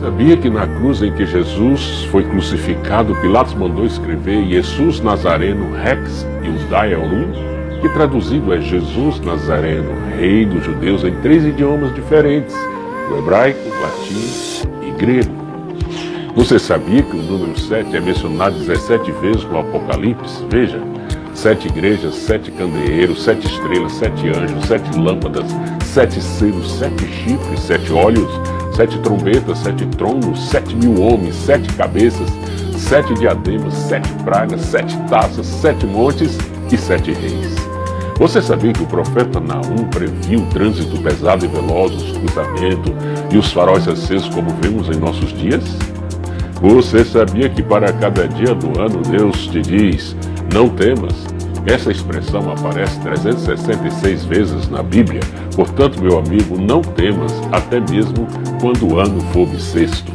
Sabia que na cruz em que Jesus foi crucificado, Pilatos mandou escrever Jesus Nazareno Rex Iudaeorum, que traduzido é Jesus Nazareno, Rei dos Judeus, em três idiomas diferentes, o hebraico, latim e grego. Você sabia que o número 7 é mencionado 17 vezes no Apocalipse? Veja, sete igrejas, sete candeeiros, sete estrelas, sete anjos, sete lâmpadas, sete selos, sete chifres, sete olhos, sete trombetas, sete tronos, sete mil homens, sete cabeças, sete diademas, sete pragas, sete taças, sete montes e sete reis. Você sabia que o profeta Naum previu o trânsito pesado e veloz, os cruzamentos e os faróis acesos como vemos em nossos dias? Você sabia que para cada dia do ano Deus te diz, não temas, essa expressão aparece 366 vezes na Bíblia, portanto, meu amigo, não temas, até mesmo quando o ano for bissexto.